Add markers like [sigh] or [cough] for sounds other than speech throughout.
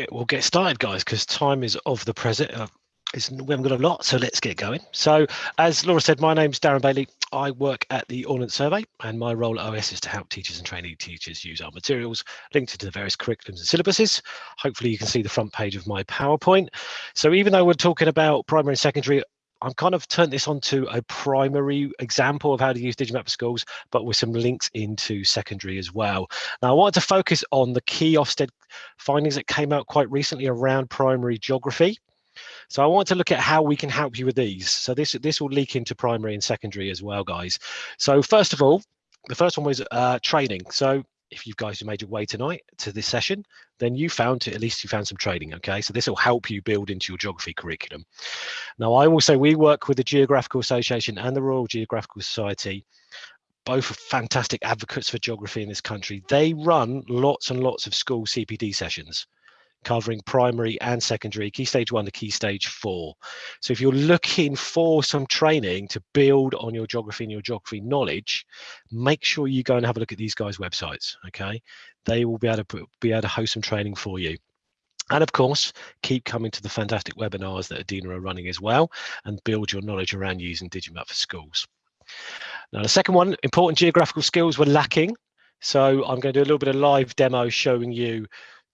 get we'll get started, guys, because time is of the present. Uh, we haven't got a lot, so let's get going. So, as Laura said, my name's Darren Bailey. I work at the Ordnance Survey, and my role at OS is to help teachers and trainee teachers use our materials linked to the various curriculums and syllabuses. Hopefully, you can see the front page of my PowerPoint. So, even though we're talking about primary and secondary, I'm kind of turned this onto a primary example of how to use Digimap for schools, but with some links into secondary as well. Now, I wanted to focus on the key Ofsted findings that came out quite recently around primary geography. So I want to look at how we can help you with these. So this, this will leak into primary and secondary as well, guys. So first of all, the first one was uh, training. So if you guys have made your way tonight to this session, then you found at least you found some training. Okay, so this will help you build into your geography curriculum. Now, I will say we work with the Geographical Association and the Royal Geographical Society. Both fantastic advocates for geography in this country. They run lots and lots of school CPD sessions covering primary and secondary, key stage one to key stage four. So if you're looking for some training to build on your geography and your geography knowledge, make sure you go and have a look at these guys' websites, okay? They will be able to put, be able to host some training for you. And of course, keep coming to the fantastic webinars that EDINA are running as well and build your knowledge around using Digimap for schools. Now, the second one, important geographical skills were lacking. So I'm going to do a little bit of live demo showing you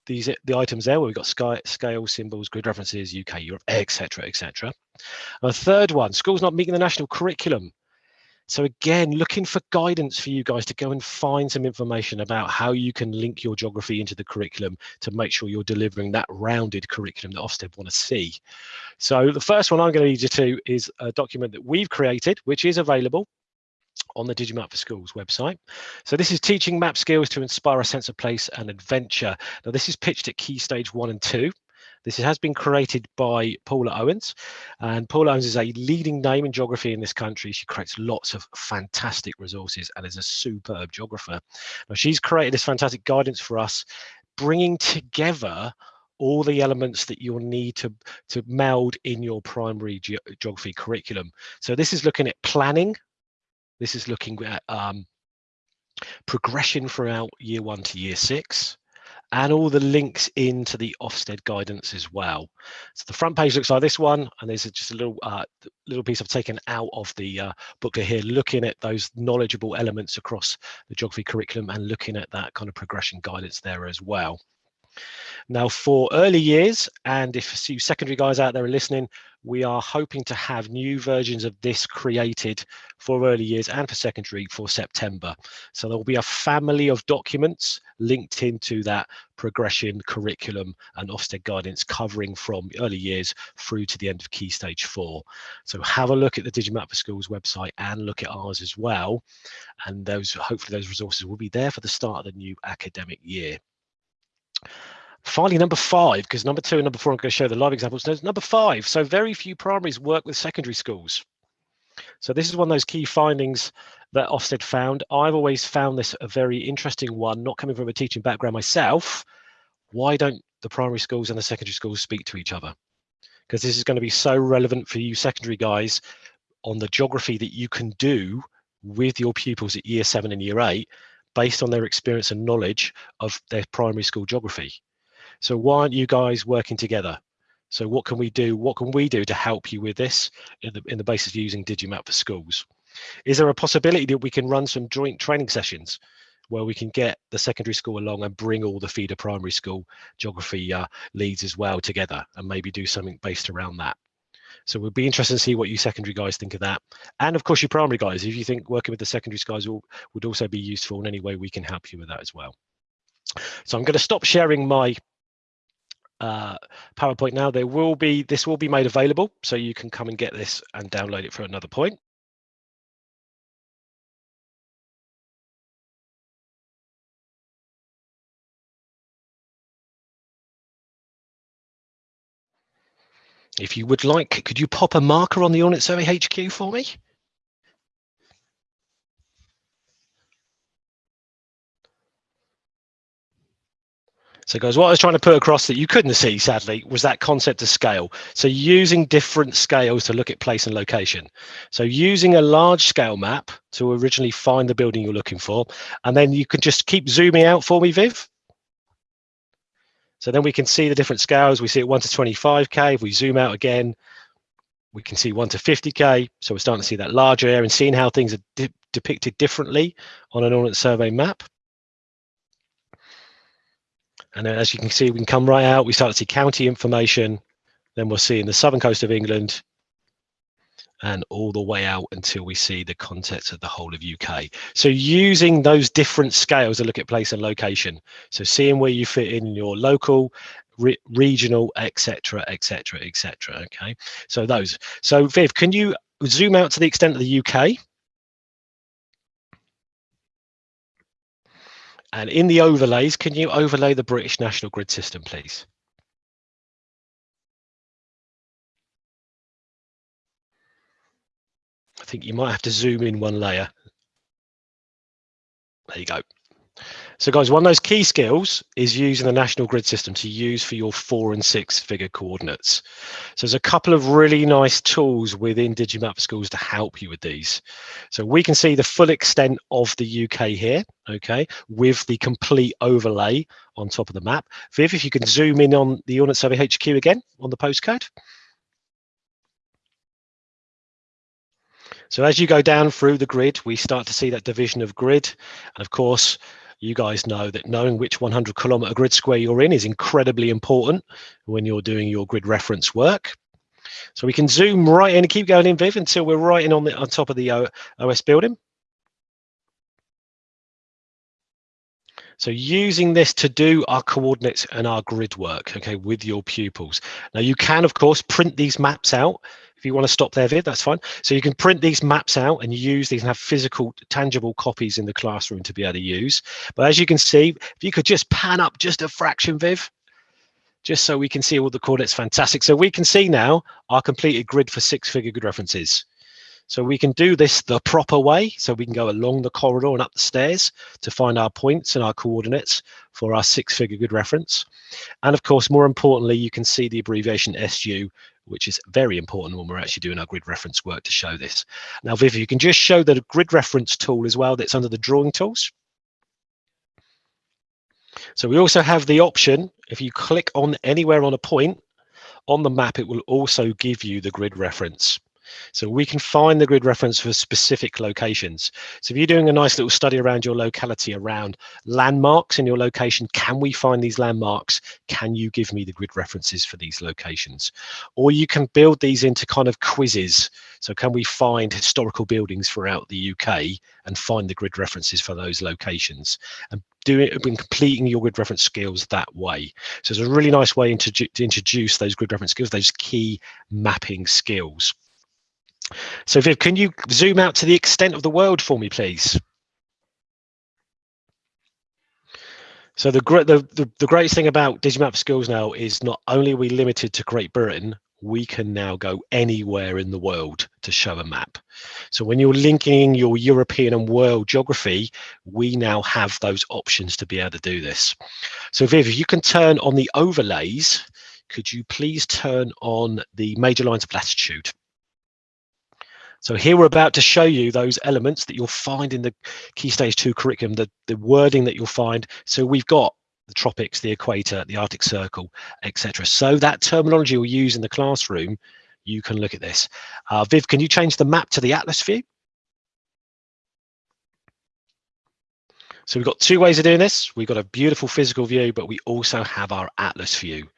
these the items there where we've got sky, scale, symbols, grid references, UK, Europe, etc., etc. A third one, schools not meeting the national curriculum. So again, looking for guidance for you guys to go and find some information about how you can link your geography into the curriculum to make sure you're delivering that rounded curriculum that Ofsted want to see. So the first one I'm going to lead you to is a document that we've created, which is available on the Digimap for Schools website. So this is teaching map skills to inspire a sense of place and adventure. Now this is pitched at key stage one and two. This has been created by Paula Owens, and Paula Owens is a leading name in geography in this country. She creates lots of fantastic resources and is a superb geographer. Now, she's created this fantastic guidance for us, bringing together all the elements that you'll need to, to meld in your primary ge geography curriculum. So this is looking at planning, this is looking at um, progression throughout year one to year six and all the links into the Ofsted guidance as well. So the front page looks like this one, and there's just a little uh, little piece I've taken out of the uh, booklet here, looking at those knowledgeable elements across the geography curriculum and looking at that kind of progression guidance there as well. Now for early years, and if you secondary guys out there are listening, we are hoping to have new versions of this created for early years and for secondary for September. So there will be a family of documents linked into that progression curriculum and Ofsted guidance covering from early years through to the end of key stage four. So have a look at the Digimap for Schools website and look at ours as well. And those hopefully those resources will be there for the start of the new academic year. Finally, number five, because number two and number four, I'm going to show the live examples. Number five, so very few primaries work with secondary schools. So this is one of those key findings that Ofsted found. I've always found this a very interesting one, not coming from a teaching background myself. Why don't the primary schools and the secondary schools speak to each other? Because this is going to be so relevant for you secondary guys on the geography that you can do with your pupils at year seven and year eight based on their experience and knowledge of their primary school geography. So why aren't you guys working together? So what can we do? What can we do to help you with this in the, in the basis of using Digimap for schools? Is there a possibility that we can run some joint training sessions where we can get the secondary school along and bring all the feeder primary school geography uh, leads as well together and maybe do something based around that? So we'd be interested to see what you secondary guys think of that. And of course, your primary guys, if you think working with the secondary guys will, would also be useful in any way, we can help you with that as well. So I'm going to stop sharing my uh, PowerPoint now. There will be, this will be made available, so you can come and get this and download it for another point. If you would like, could you pop a marker on the Ordnance Survey HQ for me? So guys, what I was trying to put across that you couldn't see, sadly, was that concept of scale. So using different scales to look at place and location. So using a large scale map to originally find the building you're looking for, and then you can just keep zooming out for me, Viv. So then we can see the different scales. We see it 1 to 25k. If we zoom out again, we can see 1 to 50k. So we're starting to see that larger area and seeing how things are de depicted differently on an Ordnance Survey map. And then as you can see, we can come right out. We start to see county information. Then we'll see in the southern coast of England, and all the way out until we see the context of the whole of UK. So using those different scales to look at place and location. So seeing where you fit in your local, re regional, etc., etc., etc. Okay, so those. So Viv, can you zoom out to the extent of the UK? And in the overlays, can you overlay the British National Grid system, please? Think you might have to zoom in one layer. There you go. So guys, one of those key skills is using the national grid system to use for your four and six figure coordinates. So there's a couple of really nice tools within Digimap for Schools to help you with these. So we can see the full extent of the UK here, okay, with the complete overlay on top of the map. Viv, if you can zoom in on the Ordnance Survey HQ again on the postcode. So as you go down through the grid, we start to see that division of grid. And of course, you guys know that knowing which 100 kilometer grid square you're in is incredibly important when you're doing your grid reference work. So we can zoom right in and keep going in, Viv, until we're right in on, the, on top of the uh, OS building. So using this to do our coordinates and our grid work, okay, with your pupils. Now you can, of course, print these maps out if you want to stop there, Vid, that's fine. So you can print these maps out and use these and have physical, tangible copies in the classroom to be able to use. But as you can see, if you could just pan up just a fraction, Viv, just so we can see all the coordinates, fantastic. So we can see now our completed grid for six-figure grid references. So we can do this the proper way. So we can go along the corridor and up the stairs to find our points and our coordinates for our six-figure grid reference. And of course, more importantly, you can see the abbreviation SU, which is very important when we're actually doing our grid reference work to show this. Now, Viv, you can just show the grid reference tool as well that's under the drawing tools. So we also have the option, if you click on anywhere on a point on the map, it will also give you the grid reference. So we can find the grid reference for specific locations. So if you're doing a nice little study around your locality around landmarks in your location, can we find these landmarks? Can you give me the grid references for these locations? Or you can build these into kind of quizzes. So can we find historical buildings throughout the UK and find the grid references for those locations and do it when completing your grid reference skills that way. So it's a really nice way to, to introduce those grid reference skills, those key mapping skills. So Viv, can you zoom out to the extent of the world for me, please? So the, the, the, the greatest thing about Digimap Schools now is not only are we limited to Great Britain, we can now go anywhere in the world to show a map. So when you're linking your European and world geography, we now have those options to be able to do this. So Viv, if you can turn on the overlays, could you please turn on the major lines of latitude? So here we're about to show you those elements that you'll find in the Key Stage 2 curriculum, the, the wording that you'll find. So we've got the tropics, the equator, the Arctic Circle, etc. So that terminology you'll use in the classroom, you can look at this. Uh, Viv, can you change the map to the Atlas view? So we've got two ways of doing this. We've got a beautiful physical view, but we also have our Atlas view.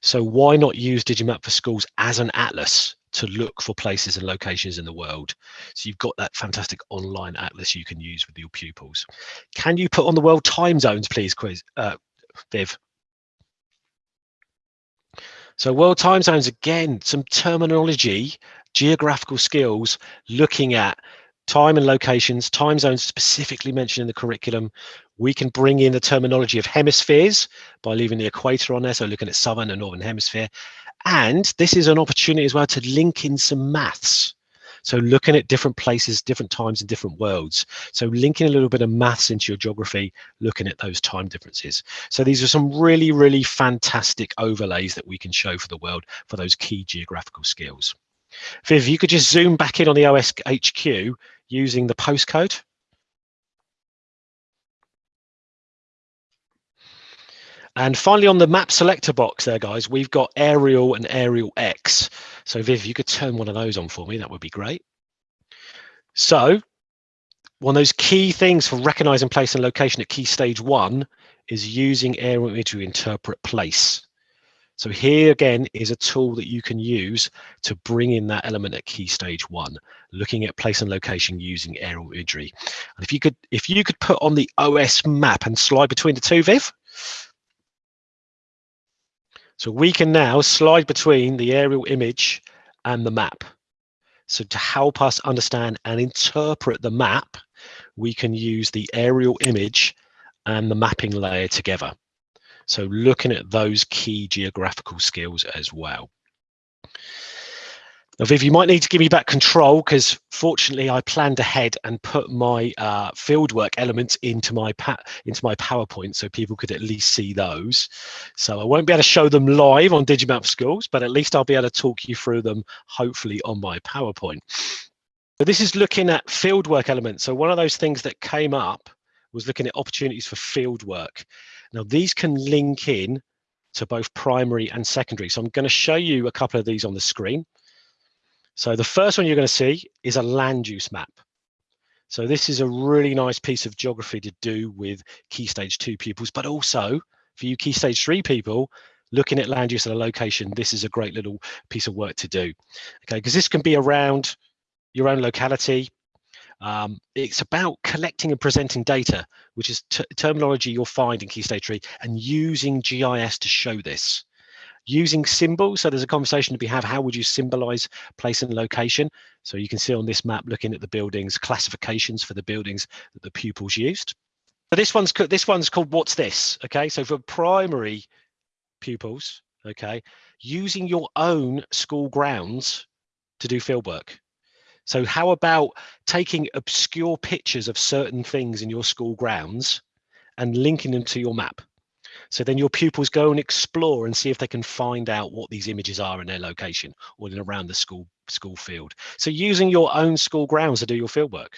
So why not use Digimap for Schools as an Atlas? To look for places and locations in the world. So you've got that fantastic online atlas you can use with your pupils. Can you put on the world time zones, please, quiz, uh, Viv? So world time zones, again, some terminology, geographical skills, looking at time and locations, time zones specifically mentioned in the curriculum. We can bring in the terminology of hemispheres by leaving the equator on there, so looking at southern and northern hemisphere, and this is an opportunity as well to link in some maths. So looking at different places, different times and different worlds. So linking a little bit of maths into your geography, looking at those time differences. So these are some really, really fantastic overlays that we can show for the world for those key geographical skills. Viv, you could just zoom back in on the OS HQ using the postcode. And finally, on the map selector box there, guys, we've got aerial and aerial X. So Viv, you could turn one of those on for me, that would be great. So one of those key things for recognizing place and location at key stage one is using aerial imagery to interpret place. So here again is a tool that you can use to bring in that element at key stage one, looking at place and location using aerial imagery. And if you could, if you could put on the OS map and slide between the two, Viv. So we can now slide between the aerial image and the map. So to help us understand and interpret the map, we can use the aerial image and the mapping layer together. So looking at those key geographical skills as well. Viv, you might need to give me back control because fortunately I planned ahead and put my uh, fieldwork elements into my into my PowerPoint so people could at least see those. So I won't be able to show them live on Digimap Schools, but at least I'll be able to talk you through them hopefully on my PowerPoint. So this is looking at fieldwork elements. So one of those things that came up was looking at opportunities for fieldwork. Now these can link in to both primary and secondary. So I'm going to show you a couple of these on the screen. So the first one you're going to see is a land use map. So this is a really nice piece of geography to do with key stage two pupils, but also for you key stage three people, looking at land use at a location, this is a great little piece of work to do. Okay, because this can be around your own locality. Um, it's about collecting and presenting data, which is terminology you'll find in Key Stage 3, and using GIS to show this using symbols. So there's a conversation to be had. How would you symbolize place and location? So you can see on this map, looking at the buildings, classifications for the buildings that the pupils used. So this one's this one's called what's this? Okay, so for primary pupils, okay, using your own school grounds to do fieldwork. So how about taking obscure pictures of certain things in your school grounds and linking them to your map? So then your pupils go and explore and see if they can find out what these images are in their location or in around the school school field. So using your own school grounds to do your fieldwork,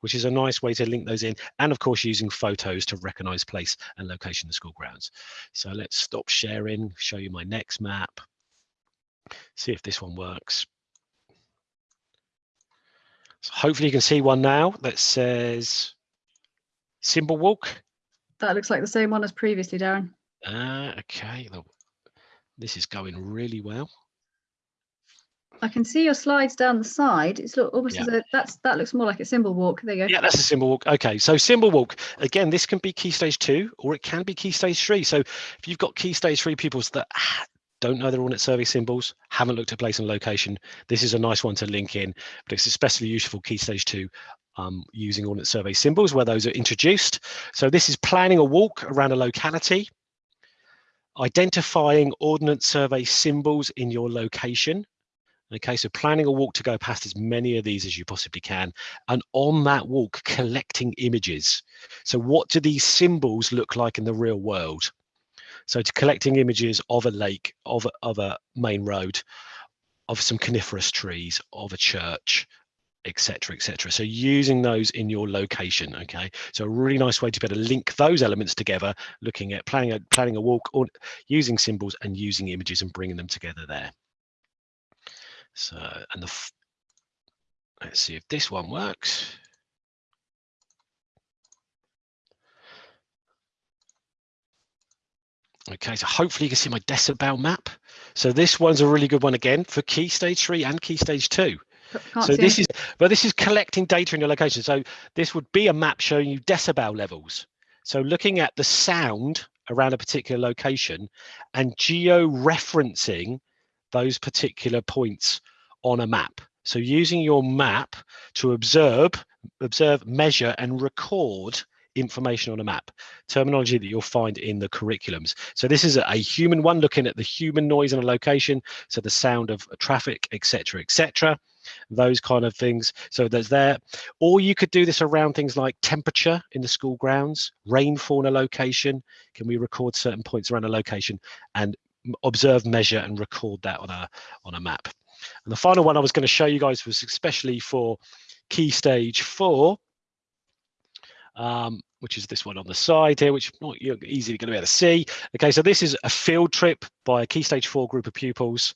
which is a nice way to link those in. And of course, using photos to recognize place and location the school grounds. So let's stop sharing, show you my next map. See if this one works. So hopefully you can see one now that says symbol walk that looks like the same one as previously, Darren. Uh, okay, this is going really well. I can see your slides down the side. It's look almost yeah. as a that's that looks more like a symbol walk. There you go. Yeah, that's a symbol walk. Okay, so symbol walk again. This can be key stage two, or it can be key stage three. So if you've got key stage three pupils that [sighs] don't know their Ordnance Survey symbols, haven't looked at place and location, this is a nice one to link in. But it's especially useful key stage two um, using Ordnance Survey symbols where those are introduced. So this is planning a walk around a locality, identifying Ordnance Survey symbols in your location. Okay, so planning a walk to go past as many of these as you possibly can. And on that walk, collecting images. So what do these symbols look like in the real world? So to collecting images of a lake, of of a main road, of some coniferous trees, of a church, etc etc so using those in your location okay so a really nice way to be able to link those elements together looking at planning a planning a walk or using symbols and using images and bringing them together there so and the let's see if this one works Okay, so hopefully you can see my decibel map. So this one's a really good one again for key stage three and key stage two. Can't so this is, but this is collecting data in your location. So this would be a map showing you decibel levels. So looking at the sound around a particular location and geo-referencing those particular points on a map. So using your map to observe, observe, measure, and record information on a map, terminology that you'll find in the curriculums. So this is a, a human one looking at the human noise in a location, so the sound of traffic, etc., etc those kind of things. So there's there. Or you could do this around things like temperature in the school grounds, rainfall in a location. Can we record certain points around a location and observe, measure, and record that on a on a map? And the final one I was going to show you guys was especially for key stage four. Um, which is this one on the side here, which you're easily going to be able to see. Okay, so this is a field trip by a Key Stage 4 group of pupils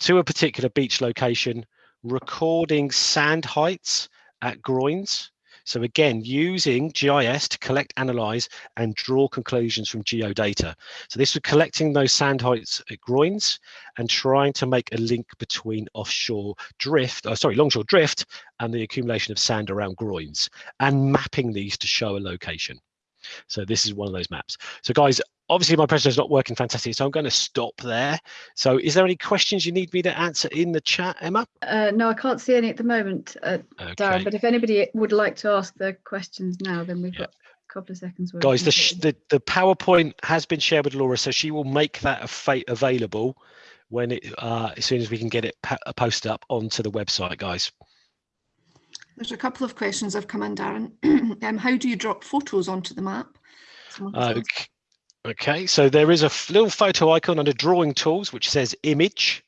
to a particular beach location, recording sand heights at groins. So again, using GIS to collect, analyze, and draw conclusions from geodata. So this was collecting those sand heights at groins and trying to make a link between offshore drift, oh, sorry, longshore drift and the accumulation of sand around groins and mapping these to show a location. So this is one of those maps. So guys, obviously my presentation is not working fantastic, so I'm going to stop there. So is there any questions you need me to answer in the chat, Emma? Uh, no, I can't see any at the moment, uh, okay. Darren, but if anybody would like to ask the questions now, then we've got a couple of seconds. Guys, the, the, the PowerPoint has been shared with Laura, so she will make that available when it uh, as soon as we can get it posted up onto the website, guys. There's a couple of questions I've come in, Darren. [clears throat] um, how do you drop photos onto the map? Okay. Okay, so there is a little photo icon under drawing tools, which says image.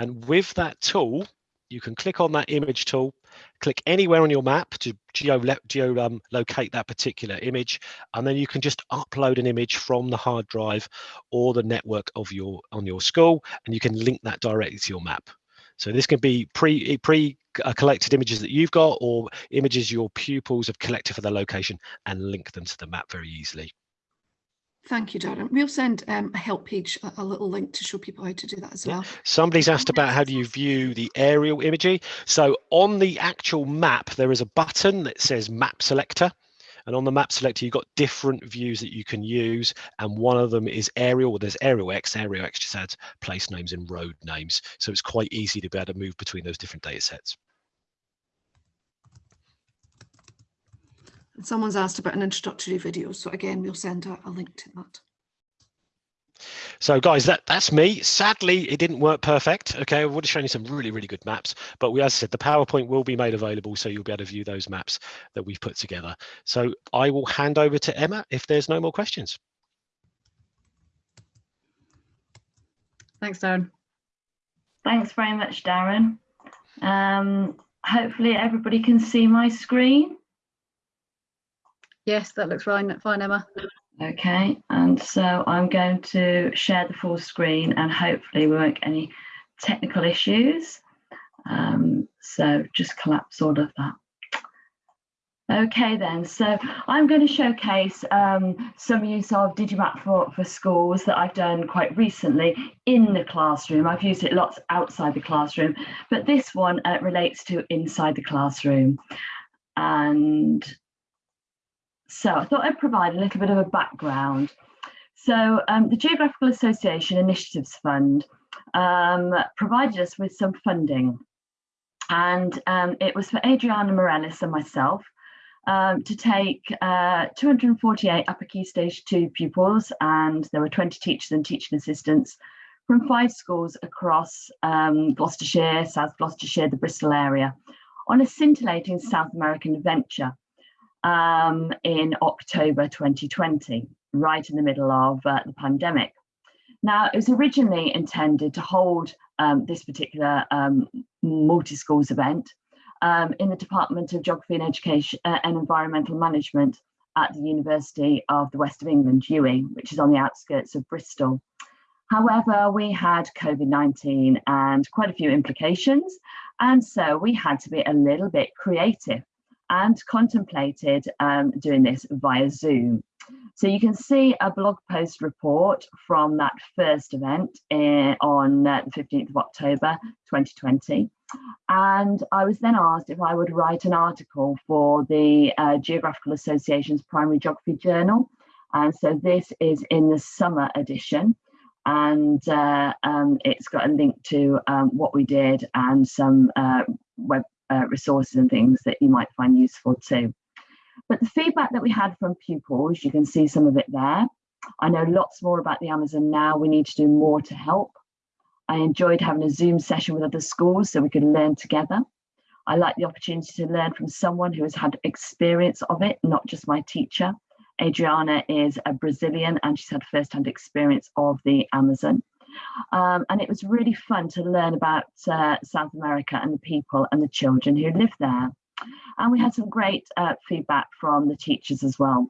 And with that tool, you can click on that image tool, click anywhere on your map to geo, geo um, locate that particular image. And then you can just upload an image from the hard drive or the network of your on your school, and you can link that directly to your map. So this can be pre pre uh, collected images that you've got or images your pupils have collected for their location and link them to the map very easily. Thank you, Darren. We'll send um, a help page, a, a, little link to show people how to do that as well. Somebody's asked about how do you view the aerial imagery. So on the actual map, there is a button that says map selector. And on the map selector, you've got different views that you can use. And one of them is aerial. There's aerial X. Aerial X just adds place names and road names. So it's quite easy to be able to move between those different data sets. And someone's asked about an introductory video. So again, we'll send a, a link to that. So guys, that, that's me. Sadly, it didn't work perfect. Okay, I would have shown you some really, really good maps, but we, as I said, the PowerPoint will be made available, so you'll be able to view those maps that we've put together. So I will hand over to Emma if there's no more questions. Thanks, Darren. Thanks very much, Darren. Um, hopefully everybody can see my screen. Yes, that looks fine, fine, Emma. Okay, and so I'm going to share the full screen and hopefully we won't get any technical issues. Um, so just collapse all of that. Okay then, so I'm going to showcase um, some use of Digimap for, for schools that I've done quite recently in the classroom. I've used it lots outside the classroom, but this one uh, relates to inside the classroom. And so I thought I'd provide a little bit of a background. So um, the Geographical Association Initiatives Fund um, provided us with some funding and um, it was for Adriana Morellis and myself um, to take uh, 248 upper key stage two pupils and there were 20 teachers and teaching assistants from five schools across um, Gloucestershire, South Gloucestershire, the Bristol area on a scintillating South American adventure um, in October 2020, right in the middle of uh, the pandemic. Now, it was originally intended to hold um, this particular um, multi-schools event um, in the Department of Geography and Education uh, and Environmental Management at the University of the West of England, UWE, which is on the outskirts of Bristol. However, we had COVID-19 and quite a few implications. And so we had to be a little bit creative and contemplated um, doing this via Zoom. So you can see a blog post report from that first event in, on uh, the 15th of October 2020. And I was then asked if I would write an article for the uh, Geographical Association's Primary Geography Journal. And so this is in the summer edition and uh, um, it's got a link to um, what we did and some uh, web uh, resources and things that you might find useful too. But the feedback that we had from pupils, you can see some of it there. I know lots more about the Amazon now. We need to do more to help. I enjoyed having a Zoom session with other schools so we could learn together. I like the opportunity to learn from someone who has had experience of it, not just my teacher. Adriana is a Brazilian and she's had first-hand experience of the Amazon. Um, and it was really fun to learn about uh, South America and the people and the children who live there. And we had some great uh, feedback from the teachers as well.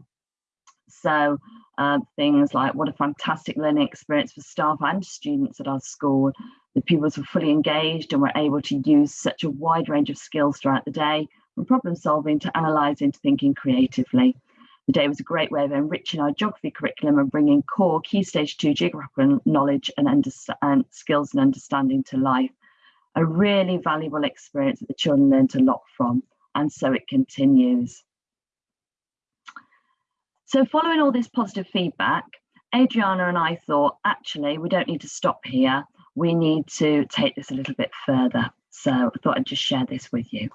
So uh, things like what a fantastic learning experience for staff and students at our school. The pupils were fully engaged and were able to use such a wide range of skills throughout the day, from problem solving to analysing to thinking creatively. The day was a great way of enriching our geography curriculum and bringing core key stage two geographical knowledge and, and skills and understanding to life. A really valuable experience that the children learned a lot from, and so it continues. So following all this positive feedback, Adriana and I thought, actually, we don't need to stop here. We need to take this a little bit further. So I thought I'd just share this with you.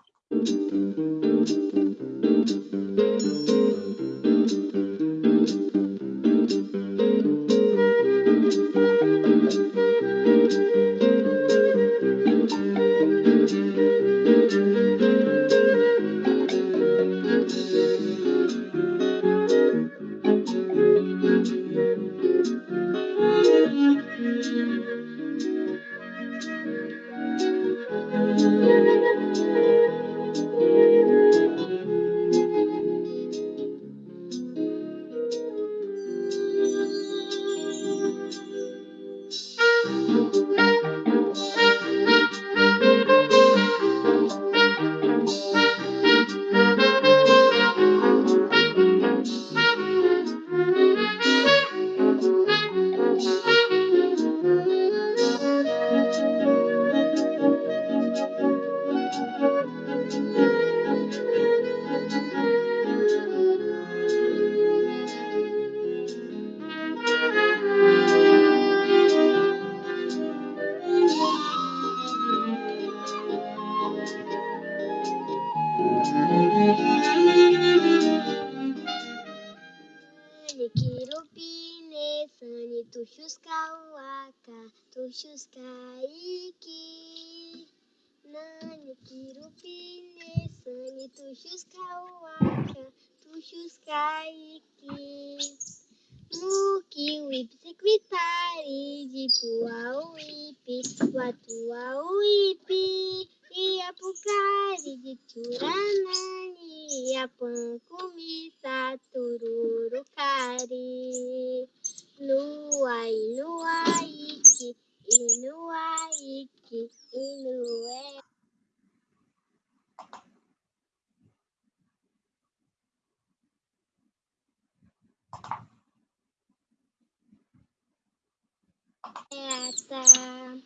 passar.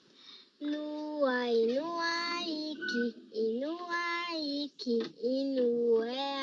Lua, Inuaiki, Inuaiki, Inué.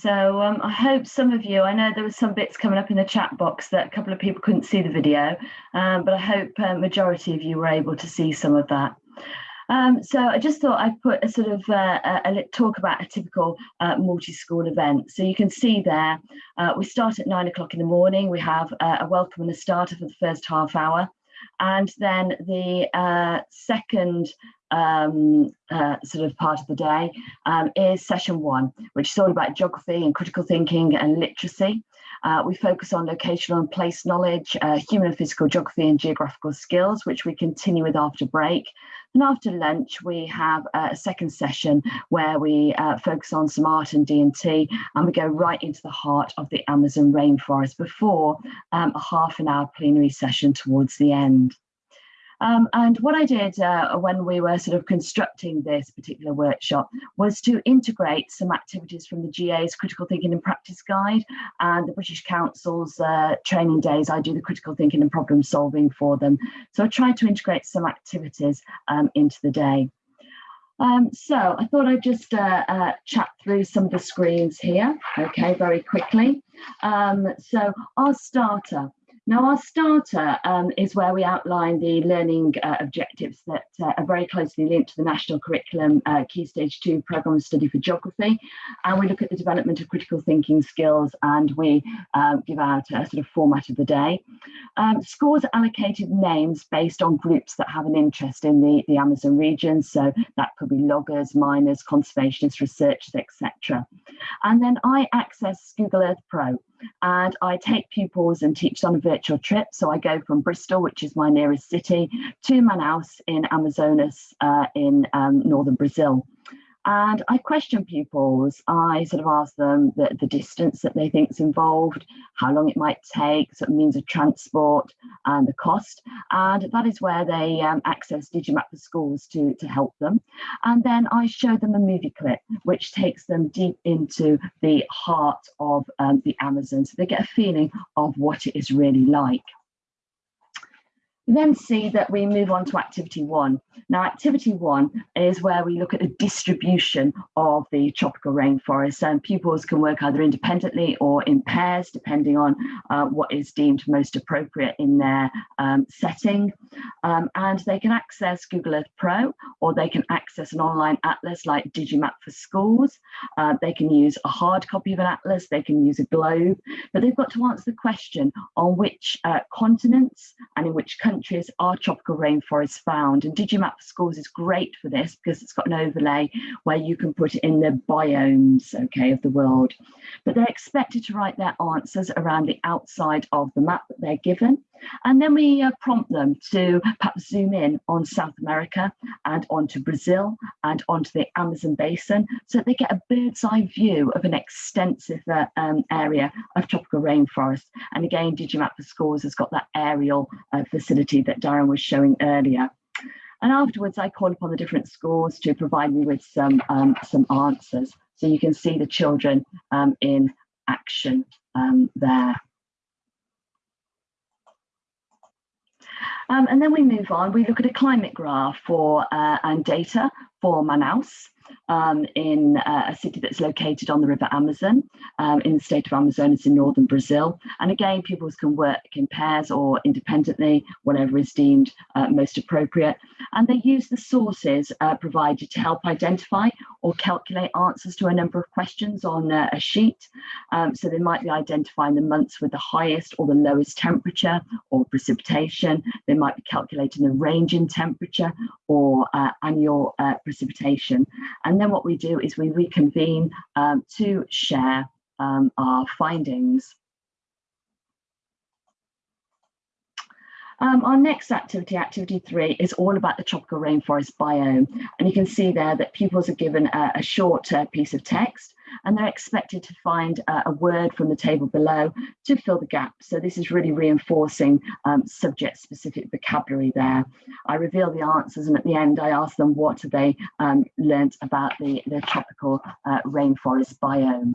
So um, I hope some of you, I know there were some bits coming up in the chat box that a couple of people couldn't see the video, um, but I hope a uh, majority of you were able to see some of that. Um, so I just thought I'd put a sort of uh, a, a talk about a typical uh, multi-school event. So you can see there, uh, we start at nine o'clock in the morning. We have uh, a welcome and a starter for the first half hour. And then the uh, second um, uh, sort of part of the day um, is session one, which is all about geography and critical thinking and literacy. Uh, we focus on locational and place knowledge, uh, human and physical geography and geographical skills, which we continue with after break. And after lunch, we have a second session where we uh, focus on some art and D&T and we go right into the heart of the Amazon rainforest before um, a half an hour plenary session towards the end. Um, and what I did uh, when we were sort of constructing this particular workshop was to integrate some activities from the GA's Critical Thinking and Practice Guide and the British Council's uh, training days. I do the critical thinking and problem solving for them. So I tried to integrate some activities um, into the day. Um, so I thought I'd just uh, uh, chat through some of the screens here, okay, very quickly. Um, so our starter, now, our starter um, is where we outline the learning uh, objectives that uh, are very closely linked to the national curriculum uh, Key Stage 2 programme of study for geography. And we look at the development of critical thinking skills and we uh, give out a sort of format of the day. Um, scores allocated names based on groups that have an interest in the, the Amazon region. So that could be loggers, miners, conservationists, researchers, etc. And then I access Google Earth Pro and I take pupils and teach on a virtual trip. So I go from Bristol, which is my nearest city, to Manaus in Amazonas uh, in um, northern Brazil. And I question pupils. I sort of ask them the, the distance that they think is involved, how long it might take, sort of means of transport, and the cost. And that is where they um, access Digimap for Schools to, to help them. And then I show them a movie clip, which takes them deep into the heart of um, the Amazon. So they get a feeling of what it is really like then see that we move on to activity one. Now, activity one is where we look at the distribution of the tropical rainforest and pupils can work either independently or in pairs, depending on uh, what is deemed most appropriate in their um, setting. Um, and they can access Google Earth Pro or they can access an online atlas like Digimap for Schools. Uh, they can use a hard copy of an atlas, they can use a globe, but they've got to answer the question on which uh, continents and in which countries countries are tropical rainforests found. And Digimap for Schools is great for this because it's got an overlay where you can put it in the biomes, okay, of the world. But they're expected to write their answers around the outside of the map that they're given. And then we uh, prompt them to perhaps zoom in on South America and onto Brazil and onto the Amazon basin so that they get a bird's eye view of an extensive uh, um, area of tropical rainforest. And again, Digimap for Schools has got that aerial uh, facility that Darren was showing earlier. And afterwards, I call upon the different schools to provide me with some, um, some answers. So you can see the children um, in action um, there. Um, and then we move on, we look at a climate graph for uh, and data for Manaus um, in uh, a city that's located on the River Amazon um, in the state of Amazonas in northern Brazil. And again, pupils can work in pairs or independently, whatever is deemed uh, most appropriate. And they use the sources uh, provided to help identify or calculate answers to a number of questions on uh, a sheet. Um, so they might be identifying the months with the highest or the lowest temperature or precipitation. They might be calculating the range in temperature or uh, annual uh, precipitation. And then what we do is we reconvene um, to share um, our findings. Um, our next activity, activity three, is all about the tropical rainforest biome. And you can see there that pupils are given a, a short uh, piece of text and they're expected to find uh, a word from the table below to fill the gap. So this is really reinforcing um, subject specific vocabulary there. I reveal the answers and at the end I ask them what have they um, learnt about the, the tropical uh, rainforest biome.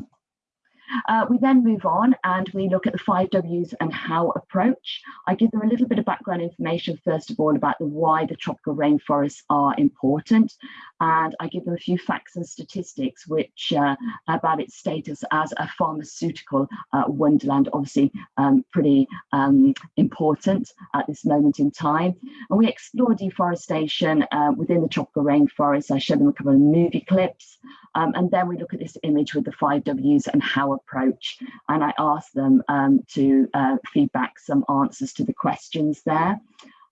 Uh, we then move on and we look at the five W's and how approach. I give them a little bit of background information, first of all, about the why the tropical rainforests are important. And I give them a few facts and statistics which uh, about its status as a pharmaceutical uh, wonderland, obviously um, pretty um, important at this moment in time. And we explore deforestation uh, within the tropical rainforests. I show them a couple of movie clips. Um, and then we look at this image with the five W's and how approach. And I ask them um, to uh, feedback some answers to the questions there.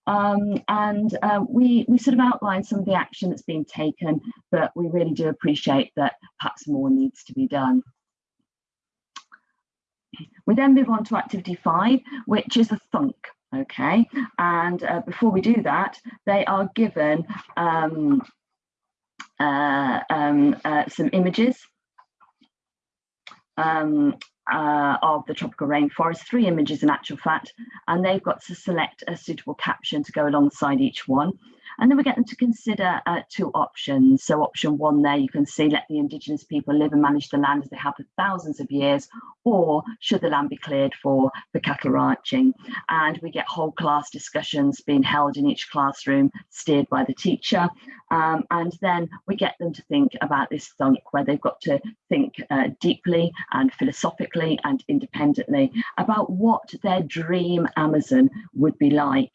Um, and uh, we, we sort of outline some of the action that's being taken, but we really do appreciate that perhaps more needs to be done. We then move on to activity five, which is a thunk. Okay, and uh, before we do that, they are given um, uh, um, uh, some images um, uh, of the tropical rainforest, three images in actual fact, and they've got to select a suitable caption to go alongside each one. And then we get them to consider uh, two options. So option one there, you can see let the indigenous people live and manage the land as they have for thousands of years, or should the land be cleared for, for cattle ranching? And we get whole class discussions being held in each classroom, steered by the teacher. Um, and then we get them to think about this thunk where they've got to think uh, deeply and philosophically and independently about what their dream Amazon would be like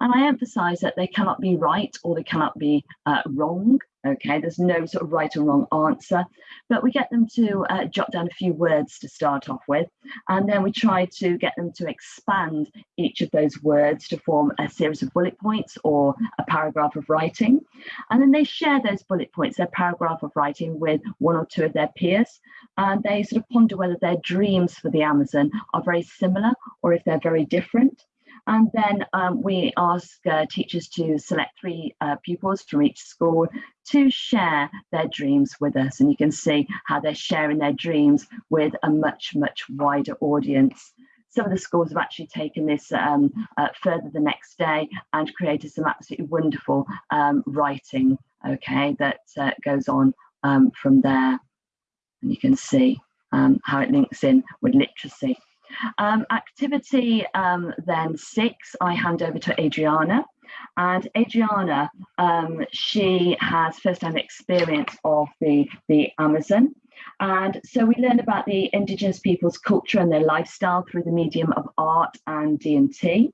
and I emphasize that they cannot be right or they cannot be uh, wrong. Okay, there's no sort of right or wrong answer, but we get them to uh, jot down a few words to start off with, and then we try to get them to expand each of those words to form a series of bullet points or a paragraph of writing. And then they share those bullet points, their paragraph of writing, with one or two of their peers, and they sort of ponder whether their dreams for the Amazon are very similar or if they're very different. And then um, we ask uh, teachers to select three uh, pupils from each school to share their dreams with us. And you can see how they're sharing their dreams with a much, much wider audience. Some of the schools have actually taken this um, uh, further the next day and created some absolutely wonderful um, writing, okay, that uh, goes on um, from there. And you can see um, how it links in with literacy. Um, activity um, then six, I hand over to Adriana. And Adriana, um, she has first-hand experience of the, the Amazon. And so we learn about the indigenous people's culture and their lifestyle through the medium of art and D&T.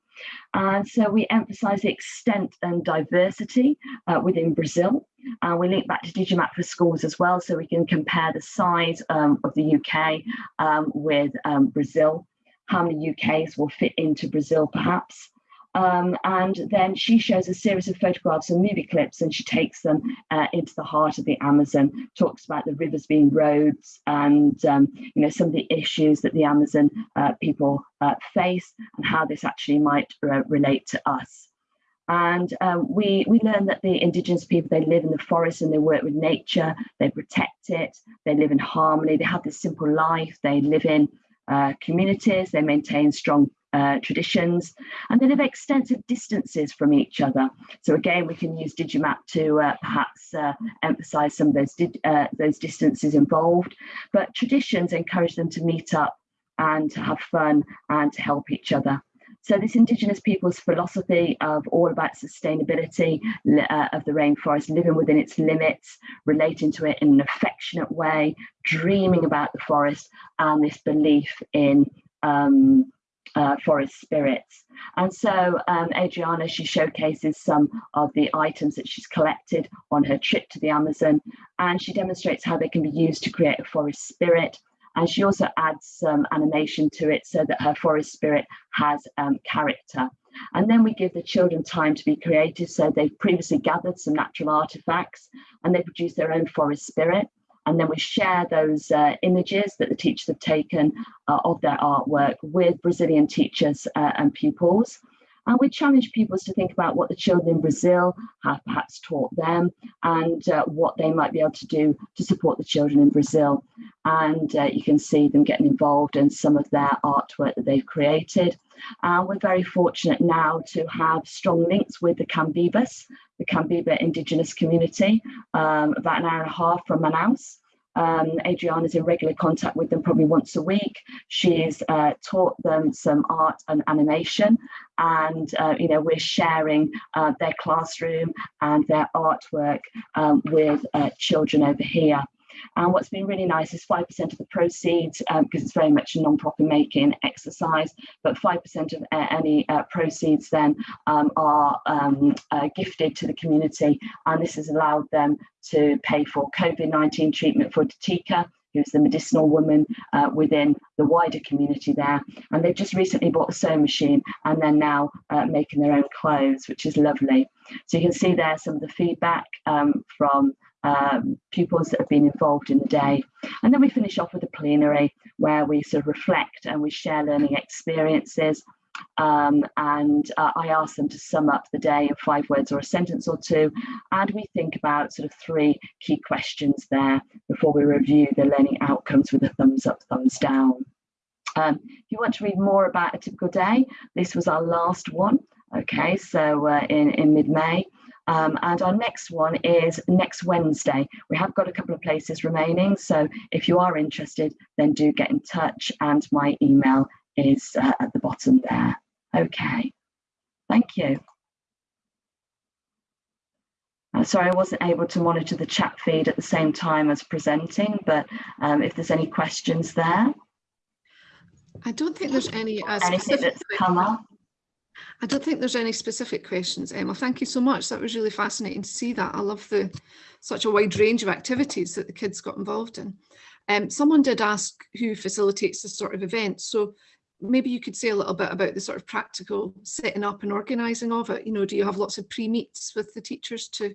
And so we emphasize the extent and diversity uh, within Brazil. And we link back to Digimap for schools as well, so we can compare the size um, of the UK um, with um, Brazil, how many UKs will fit into Brazil perhaps. Um, and then she shows a series of photographs and movie clips and she takes them uh, into the heart of the Amazon, talks about the rivers being roads and um, you know some of the issues that the Amazon uh, people uh, face and how this actually might uh, relate to us. And um, we, we learn that the indigenous people, they live in the forest and they work with nature, they protect it, they live in harmony, they have this simple life, they live in uh, communities, they maintain strong uh, traditions, and they live extensive distances from each other. So again, we can use Digimap to uh, perhaps uh, emphasize some of those, uh, those distances involved, but traditions encourage them to meet up and to have fun and to help each other. So this Indigenous people's philosophy of all about sustainability uh, of the rainforest, living within its limits, relating to it in an affectionate way, dreaming about the forest, and this belief in um, uh, forest spirits. And so um, Adriana, she showcases some of the items that she's collected on her trip to the Amazon, and she demonstrates how they can be used to create a forest spirit. And she also adds some animation to it so that her forest spirit has um, character. And then we give the children time to be creative. So they've previously gathered some natural artifacts and they produce their own forest spirit and then we share those uh, images that the teachers have taken uh, of their artwork with Brazilian teachers uh, and pupils. And we challenge pupils to think about what the children in Brazil have perhaps taught them and uh, what they might be able to do to support the children in Brazil. And uh, you can see them getting involved in some of their artwork that they've created. And we're very fortunate now to have strong links with the Kambebas, the Kambeba indigenous community, um, about an hour and a half from Manaus. Um, Adriana is in regular contact with them probably once a week. She's uh, taught them some art and animation, and uh, you know we're sharing uh, their classroom and their artwork um, with uh, children over here. And what's been really nice is 5% of the proceeds, because um, it's very much a non-profit making exercise, but 5% of uh, any uh, proceeds then um, are um, uh, gifted to the community. And this has allowed them to pay for COVID-19 treatment for Tika, who's the medicinal woman uh, within the wider community there. And they've just recently bought a sewing machine and they're now uh, making their own clothes, which is lovely. So you can see there some of the feedback um, from um, pupils that have been involved in the day. And then we finish off with a plenary where we sort of reflect and we share learning experiences um, and uh, I ask them to sum up the day in five words or a sentence or two. And we think about sort of three key questions there before we review the learning outcomes with a thumbs up, thumbs down. Um, if you want to read more about a typical day, this was our last one. Okay, so uh, in, in mid-May. Um, and our next one is next Wednesday. We have got a couple of places remaining. So if you are interested, then do get in touch. And my email is uh, at the bottom there. Okay, thank you. Uh, sorry, I wasn't able to monitor the chat feed at the same time as presenting, but um, if there's any questions there. I don't think there's any uh, Anything specific. that's come up? I don't think there's any specific questions, Emma. Thank you so much. That was really fascinating to see that. I love the such a wide range of activities that the kids got involved in. Um, someone did ask who facilitates this sort of event. So maybe you could say a little bit about the sort of practical setting up and organising of it. You know, do you have lots of pre-meets with the teachers to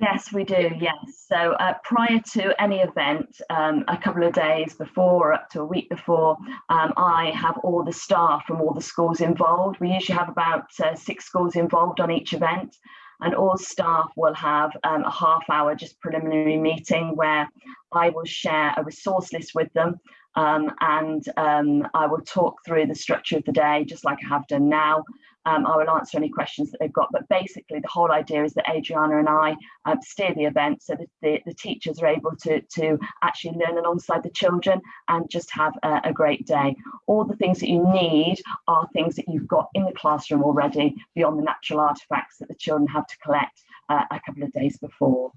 Yes, we do. Yes. So uh, prior to any event, um, a couple of days before or up to a week before, um, I have all the staff from all the schools involved. We usually have about uh, six schools involved on each event and all staff will have um, a half hour just preliminary meeting where I will share a resource list with them um, and um, I will talk through the structure of the day just like I have done now. Um, I will answer any questions that they've got, but basically the whole idea is that Adriana and I um, steer the event so that the, the teachers are able to, to actually learn alongside the children and just have a, a great day. All the things that you need are things that you've got in the classroom already beyond the natural artifacts that the children have to collect uh, a couple of days before.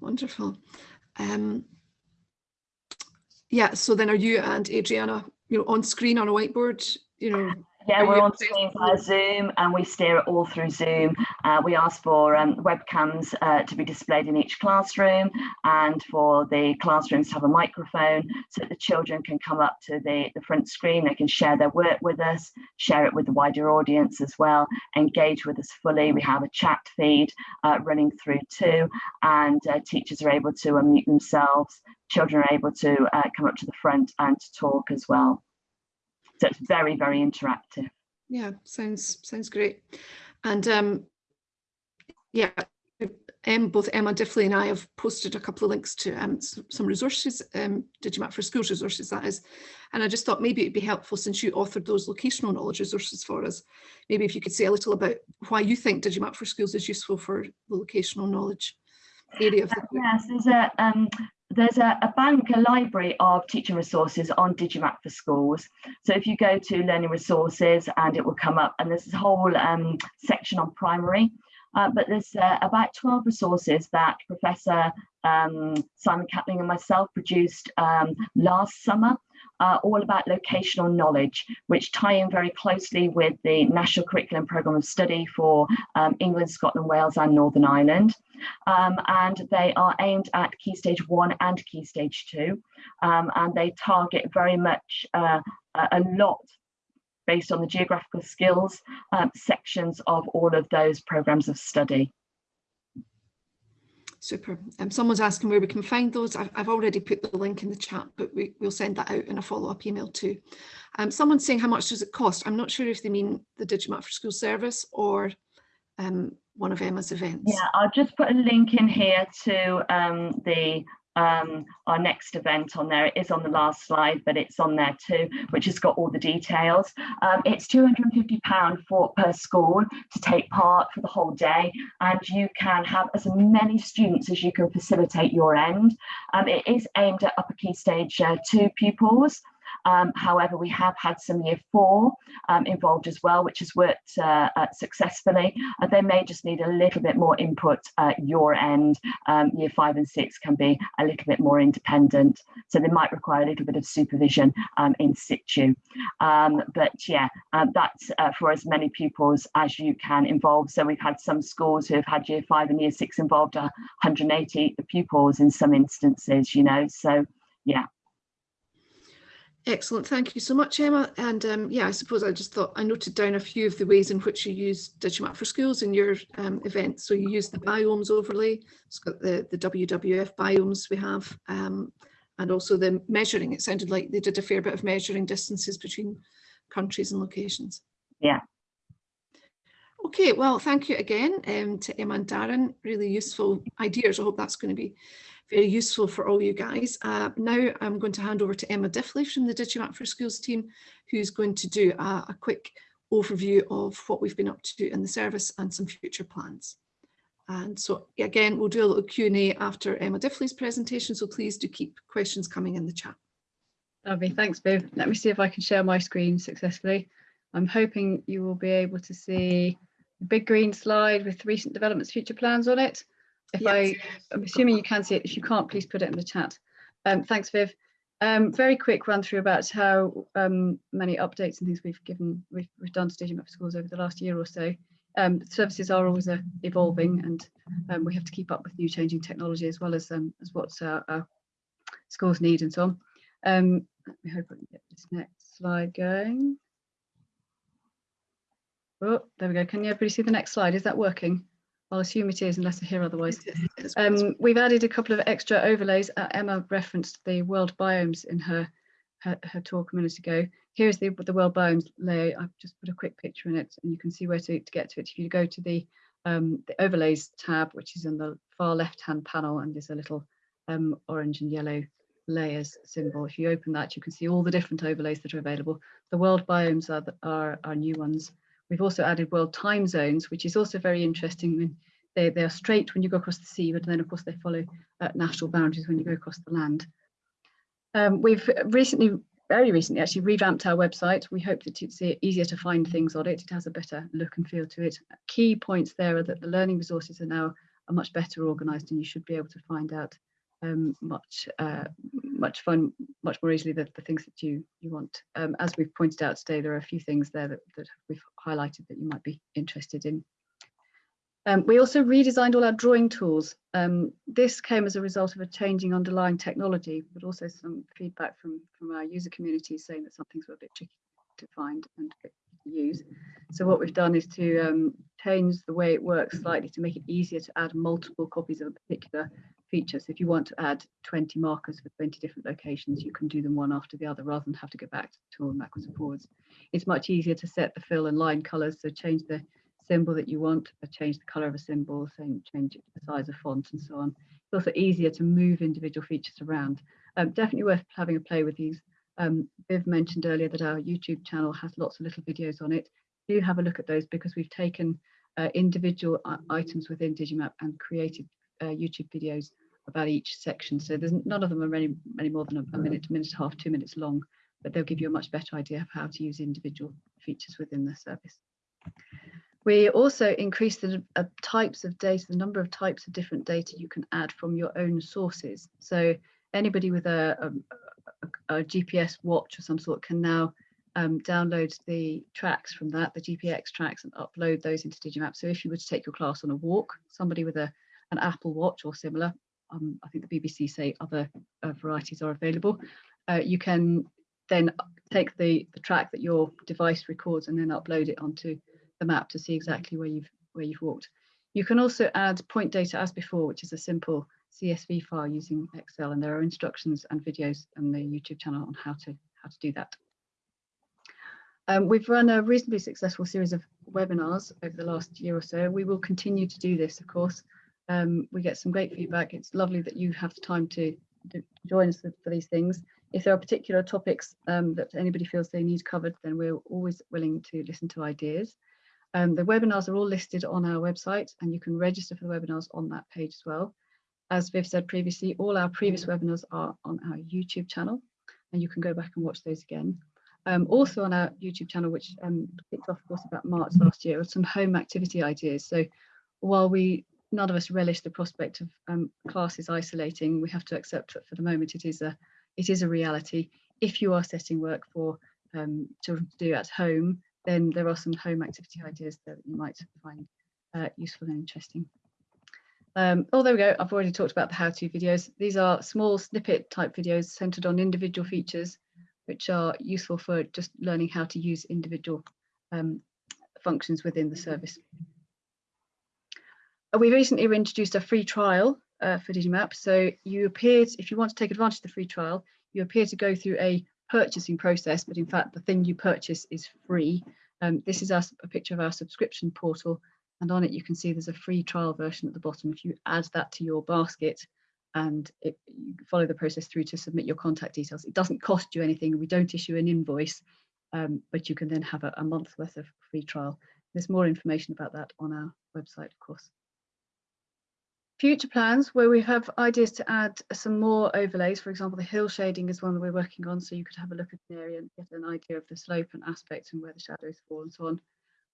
Wonderful. Um, yeah, so then are you and Adriana, you know, on screen on a whiteboard, you know, Yeah, we're on screen via Zoom and we steer it all through Zoom. Uh, we ask for um, webcams uh, to be displayed in each classroom and for the classrooms to have a microphone so that the children can come up to the, the front screen, they can share their work with us, share it with the wider audience as well, engage with us fully. We have a chat feed uh, running through too and uh, teachers are able to unmute themselves, children are able to uh, come up to the front and to talk as well. So it's very, very interactive. yeah, sounds sounds great. And um, yeah, um, both Emma Diffley and I have posted a couple of links to um, some resources, um, Digimap for Schools resources that is. And I just thought maybe it'd be helpful since you authored those locational knowledge resources for us. Maybe if you could say a little about why you think Digimap for Schools is useful for the locational knowledge area of. Yes, there's a um, there's a, a bank, a library of teaching resources on Digimap for schools. So if you go to learning resources and it will come up and there's this whole um, section on primary. Uh, but there's uh, about 12 resources that Professor um, Simon Catling and myself produced um, last summer, uh, all about locational knowledge, which tie in very closely with the National Curriculum Programme of Study for um, England, Scotland, Wales and Northern Ireland. Um, and they are aimed at Key Stage 1 and Key Stage 2. Um, and they target very much uh, a lot based on the geographical skills um, sections of all of those programs of study. Super. Um, someone's asking where we can find those. I've, I've already put the link in the chat, but we, we'll send that out in a follow-up email too. Um, someone's saying how much does it cost? I'm not sure if they mean the Digimap for School service or um, one of Emma's events. Yeah, I'll just put a link in here to um, the um, our next event on there. It is on the last slide, but it's on there too, which has got all the details. Um, it's £250 for per school to take part for the whole day, and you can have as many students as you can facilitate your end. Um, it is aimed at upper key stage uh, two pupils. Um, however, we have had some year four um, involved as well, which has worked uh, uh, successfully. Uh, they may just need a little bit more input at your end. Um, year five and six can be a little bit more independent. So they might require a little bit of supervision um, in situ. Um, but yeah, um, that's uh, for as many pupils as you can involve. So we've had some schools who have had year five and year six involved 180 pupils in some instances, you know, so yeah. Excellent. Thank you so much, Emma. And um, yeah, I suppose I just thought I noted down a few of the ways in which you use Digimap for Schools in your um, event. So you use the biomes overlay. It's got the, the WWF biomes we have um, and also the measuring. It sounded like they did a fair bit of measuring distances between countries and locations. Yeah. Okay, well, thank you again um, to Emma and Darren. Really useful ideas. I hope that's going to be very useful for all you guys. Uh, now I'm going to hand over to Emma Diffley from the Digimap for Schools team, who's going to do a, a quick overview of what we've been up to in the service and some future plans. And so again, we'll do a little Q&A after Emma Diffley's presentation, so please do keep questions coming in the chat. Lovely, thanks Viv. Let me see if I can share my screen successfully. I'm hoping you will be able to see the big green slide with recent developments, future plans on it. If Yes. I, I'm assuming you can see it. If you can't, please put it in the chat. Um, thanks, Viv. Um, very quick run through about how um, many updates and things we've given, we've, we've done to Digimap for Schools over the last year or so. Um, services are always uh, evolving and um, we have to keep up with new changing technology as well as um, as what our, our schools need and so on. Um, let me hope I can get this next slide going. Oh, there we go. Can everybody see the next slide? Is that working? I'll assume it is unless I hear otherwise. It is- it is- Um, we've added a couple of extra overlays. Uh, Emma referenced the world biomes in her, her, her talk a minute ago. Here's the, the world biomes layer. I've just put a quick picture in it and you can see where to, to get to it. If you go to the, um, the overlays tab, which is in the far left-hand panel and there's a little um, orange and yellow layers symbol. If you open that, you can see all the different overlays that are available. The world biomes are, the, are, are new ones. We've also added world time zones, which is also very interesting. They, they are straight when you go across the sea, but then of course they follow uh, national boundaries when you go across the land. Um, we've recently, very recently actually revamped our website. We hope that it's easier to find things on it. It has a better look and feel to it. Key points there are that the learning resources are now are much better organized and you should be able to find out um, much uh, much fun, much more easily the, the things that you you want. Um, as we've pointed out today, there are a few things there that, that we've highlighted that you might be interested in. Um, we also redesigned all our drawing tools. Um, this came as a result of a changing underlying technology, but also some feedback from, from our user community saying that some things were a bit tricky to find and use. So what we've done is to um, change the way it works slightly to make it easier to add multiple copies of a particular feature. So if you want to add 20 markers for 20 different locations, you can do them one after the other rather than have to go back to the tool and backwards and forwards. It's much easier to set the fill and line colors, so change the symbol that you want, change the color of a symbol, change the size of font and so on. It's also easier to move individual features around. Um, definitely worth having a play with these. Um, Viv mentioned earlier that our YouTube channel has lots of little videos on it. Do have a look at those because we've taken uh, individual items within Digimap and created uh, YouTube videos about each section. So there's none of them are any, any more than a, minute, a minute, minute and a half, two minutes long, but they'll give you a much better idea of how to use individual features within the service. We also increased the uh, types of data, the number of types of different data you can add from your own sources. So anybody with a, a, a GPS watch of some sort can now um, download the tracks from that, the GPX tracks, and upload those into Digimap. So if you were to take your class on a walk, somebody with a an Apple Watch or similar, um, I think the BBC say other uh, varieties are available. Uh, you can then take the, the track that your device records and then upload it onto the map to see exactly where you've where you've walked. You can also add point data as before, which is a simple CSV file using Excel, and there are instructions and videos on the YouTube channel on how to how to do that. Um, we've run a reasonably successful series of webinars over the last year or so. We will continue to do this, of course. Um, we get some great feedback. It's lovely that you have the time to, to join us for, these things. If there are particular topics um, that anybody feels they need covered, then we're always willing to listen to ideas. Um, the webinars are all listed on our website and you can register for the webinars on that page as well. As Viv said previously, all our previous webinars are on our YouTube channel and you can go back and watch those again. Um, also on our YouTube channel, which um, kicked off of course about March last year, are some home activity ideas. So while we none of us relish the prospect of um, classes isolating, we have to accept that for the moment it is a it is a reality. If you are setting work for um, children to do at home, then there are some home activity ideas that you might find uh, useful and interesting. Um, oh, there we go. I've already talked about the how-to videos. These are small snippet type videos centered on individual features, which are useful for just learning how to use individual um, functions within the service. Uh, We recently introduced a free trial uh, for Digimap. So you appear, to, if you want to take advantage of the free trial, you appear to go through a purchasing process, but in fact the thing you purchase is free. Um, this is our, a picture of our subscription portal and on it you can see there's a free trial version at the bottom. If you add that to your basket and it, you follow the process through to submit your contact details, it doesn't cost you anything. We don't issue an invoice, um, but you can then have a, a month's worth of free trial. There's more information about that on our website, of course. Future plans where we have ideas to add some more overlays. For example, the hill shading is one that we're working on, so you could have a look at an area and get an idea of the slope and aspect and where the shadows fall and so on.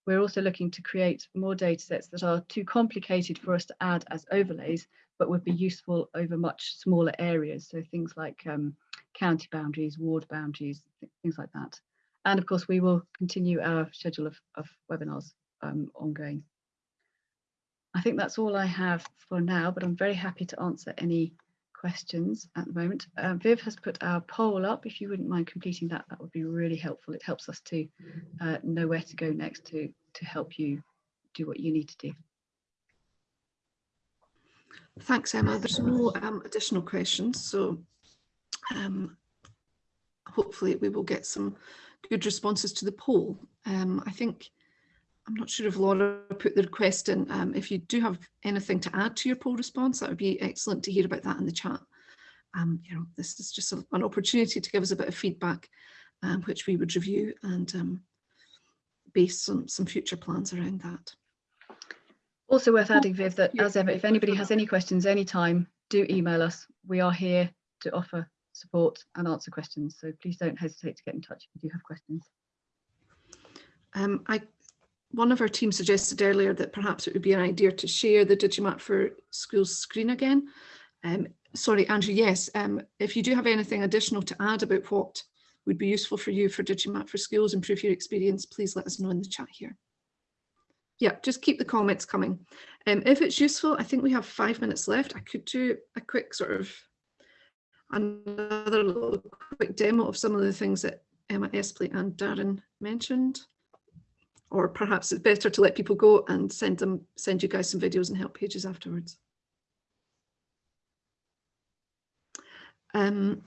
We're also looking to create more data sets that are too complicated for us to add as overlays, but would be useful over much smaller areas. So things like um, county boundaries, ward boundaries, th- things like that. And of course, we will continue our schedule of, of webinars um, ongoing. I think that's all I have for now, but I'm very happy to answer any questions at the moment. Uh, Viv has put our poll up. If you wouldn't mind completing that, that would be really helpful. It helps us to uh, know where to go next to, to help you do what you need to do. Thanks, Emma. There's no um, additional questions, so um, hopefully we will get some good responses to the poll. Um, I think, I'm not sure if Laura put the request in. Um, if you do have anything to add to your poll response, that would be excellent to hear about that in the chat. Um, you know, this is just a, an opportunity to give us a bit of feedback, um, which we would review and um, base some, some future plans around that. Also worth adding, Viv, that yeah, as ever, if anybody has any questions anytime, do email us. We are here to offer support and answer questions. So please don't hesitate to get in touch if you do have questions. Um, I, one of our team suggested earlier that perhaps it would be an idea to share the Digimap for Schools screen again. Um, sorry, Andrew, yes, um, if you do have anything additional to add about what would be useful for you for Digimap for Schools, improve your experience, please let us know in the chat here. Yeah, just keep the comments coming. Um, if it's useful, I think we have five minutes left. I could do a quick sort of another little quick demo of some of the things that Emma Espley and Darren mentioned or perhaps it's better to let people go and send them send you guys some videos and help pages afterwards. Um,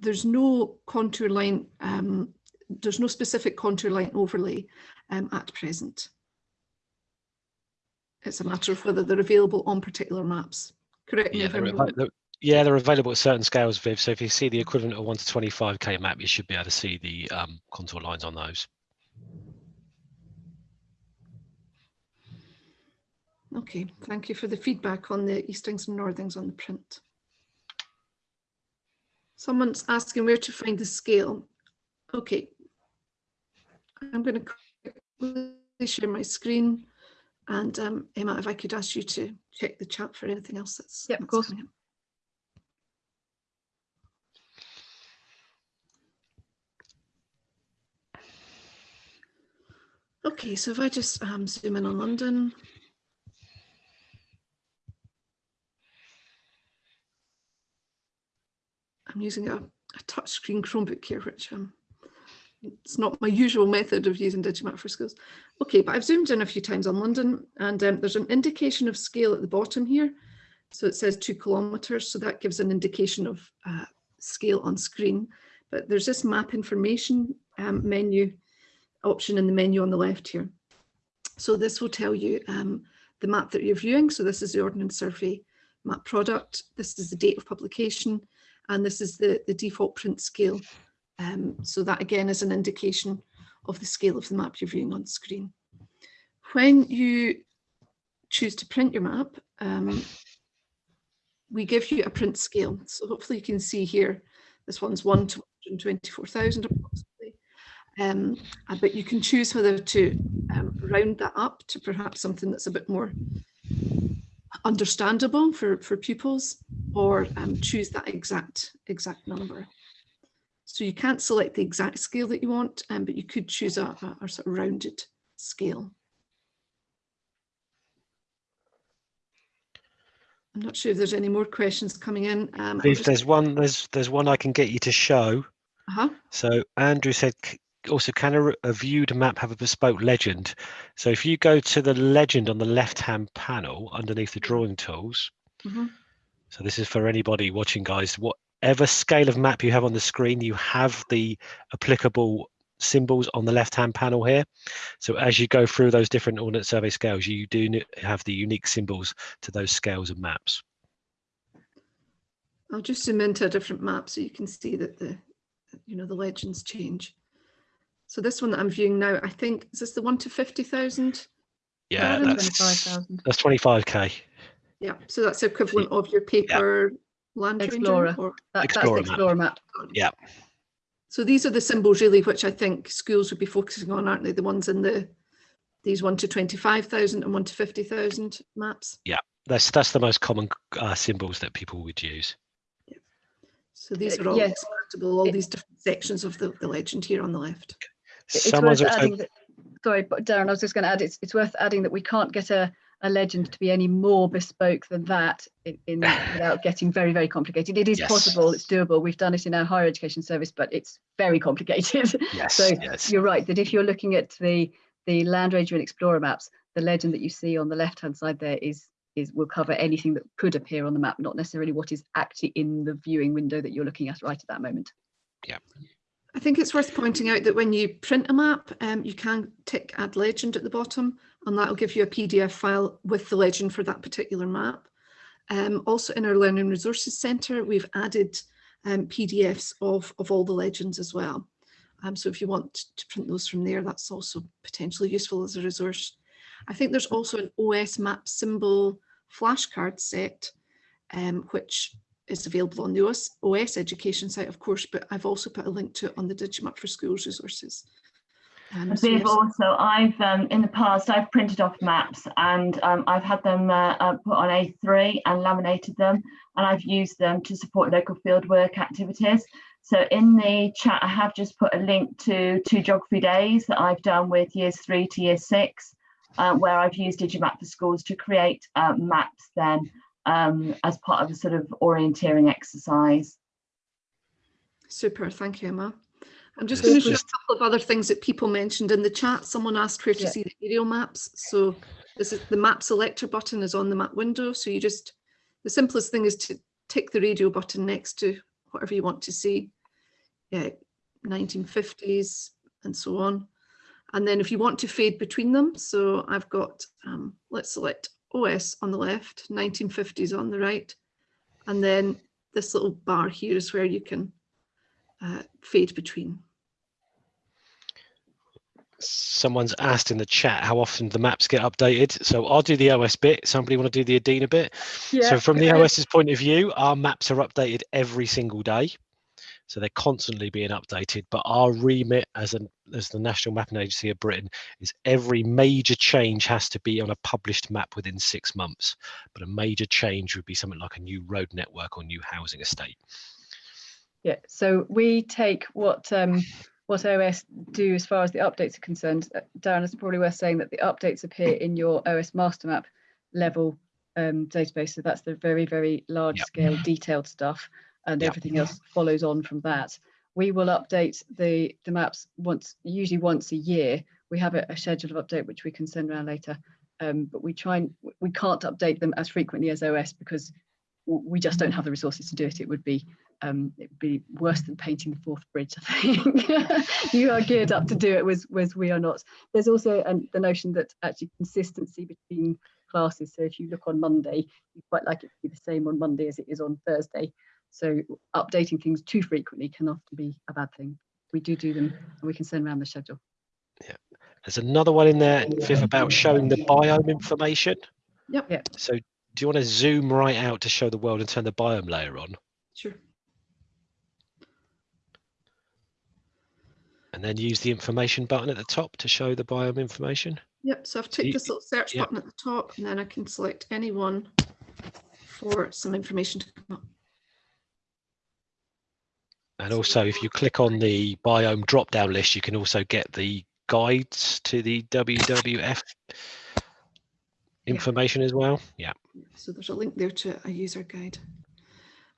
there's no contour line, um, there's no specific contour line overlay um, at present. It's a matter of whether they're available on particular maps. Correct Yeah, they're, I'm ava- wrong. they're- yeah, they're available at certain scales, Viv. So if you see the equivalent of 1 to 25k map, you should be able to see the um, contour lines on those. Okay, thank you for the feedback on the Eastings and Northings on the print. Someone's asking where to find the scale. Okay. I'm going to quickly share my screen. And um, Emma, if I could ask you to check the chat for anything else that's. Yep, of course. coming up. Okay, so if I just um, zoom in on London. I'm using a, a touchscreen Chromebook here, which um, it's not my usual method of using Digimap for schools. Okay, but I've zoomed in a few times on London and um, there's an indication of scale at the bottom here. So it says two kilometers, so that gives an indication of uh, scale on screen. But there's this map information um, menu option in the menu on the left here. So this will tell you um, the map that you're viewing. So this is the Ordnance Survey map product. This is the date of publication and this is the, the default print scale. Um, so that again is an indication of the scale of the map you're viewing on screen. When you choose to print your map, um, we give you a print scale. So hopefully you can see here, this one's 1 to 124,000 approximately. Um, uh, but you can choose whether to um, round that up to perhaps something that's a bit more understandable for, for pupils or um, choose that exact exact number. So you can't select the exact scale that you want, um, but you could choose a, a, a sort of rounded scale. I'm not sure if there's any more questions coming in. Um, I'm just- there's one. There's there's one I can get you to show. uh-huh. So Andrew said, "C- also, can a, a viewed map have a bespoke legend? So if you go to the legend on the left-hand panel underneath the drawing tools, mhm. so this is for anybody watching, guys. Whatever scale of map you have on the screen, you have the applicable symbols on the left-hand panel here. So as you go through those different Ordnance Survey scales, you do have the unique symbols to those scales and maps. I'll just zoom into a different map so you can see that the, you know, the legends change. So this one that I'm viewing now, I think, is this the one to 50,000? Yeah, that's 25,000. that's 25k. Yeah, so that's equivalent of your paper Landranger Explorer. or- That, that's the Explorer map. Explorer map. Yeah. So these are the symbols really, which I think schools would be focusing on, aren't they? The ones in the, these one to 25,000 and one to 50,000 maps. Yeah, that's that's the most common uh, symbols that people would use. Yeah. So these Uh, are all yes. all It- these different sections of the, the legend here on the left. It's Someone's worth adding that, sorry, but Darren, I was just going to add, it's, it's worth adding that we can't get a, a legend to be any more bespoke than that in, in [laughs] without getting very, very complicated. It is Yes. possible, it's doable. We've done it in our higher education service, but it's very complicated. [laughs] yes, So yes. you're right that if you're looking at the the Landranger and Explorer maps, the legend that you see on the left hand side there is is will cover anything that could appear on the map, not necessarily what is actually in the viewing window that you're looking at right at that moment. I think it's worth pointing out that when you print a map, um, you can tick add legend at the bottom and that'll give you a PDF file with the legend for that particular map. Um, also in our Learning Resources Centre, we've added um, PDFs of, of all the legends as well. Um, so if you want to print those from there, that's also potentially useful as a resource. I think there's also an OS map symbol flashcard set, um, which is available on the OS, OS education site, of course, but I've also put a link to it on the Digimap for Schools resources. Um, so yes, also, I've um, in the past I've printed off maps and um, I've had them uh, uh, put on A3 and laminated them, and I've used them to support local fieldwork activities. So in the chat, I have just put a link to two geography days that I've done with years three to year six, uh, where I've used Digimap for schools to create uh, maps then um, as part of a sort of orienteering exercise. super, thank you, Emma. I'm just going to show a couple of other things that people mentioned in the chat. Someone asked where to Yeah. see the aerial maps. So this is the map selector button is on the map window. So you just, the simplest thing is to tick the radio button next to whatever you want to see. Yeah, 1950s and so on. And then if you want to fade between them, so I've got, um, let's select OS on the left, 1950s on the right. And then this little bar here is where you can uh, fade between. Someone's asked in the chat how often the maps get updated. So I'll do the OS bit. Somebody want to do the EDINA bit? Yeah. So from the OS's point of view, our maps are updated every single day. So they're constantly being updated. But our remit as an as the National Mapping Agency of Britain is every major change has to be on a published map within six months. But a major change would be something like a new road network or new housing estate. Yeah, so we take what um, what OS do as far as the updates are concerned. Uh, Darren, it's probably worth saying that the updates appear in your OS MasterMap level um, database. So that's the very, very large Yep. scale detailed stuff and everything else follows on from that. We will update the, the maps once, usually once a year. We have a, a schedule of update which we can send around later. Um, but we try and we can't update them as frequently as OS because we just don't have the resources to do it. It would be um, it'd be worse than painting the Forth Bridge. I think [laughs] you are geared up to do it, whereas, whereas we are not. There's also um, the notion that actually consistency between classes. So if you look on Monday, you quite like it to be the same on Monday as it is on Thursday. So updating things too frequently can often be a bad thing. We do do them, and we can send around the schedule. Yeah. There's another one in there, Viv, about showing the biome information. Yep. Yeah. So do you want to zoom right out to show the world and turn the biome layer on? Sure. And then use the information button at the top to show the biome information. Yep. So I've you- ticked this little search yep. button at the top and then I can select any one for some information to come up. And also, if you click on the biome drop down list, you can also get the guides to the WWF information as well. Yeah. So there's a link there to a user guide.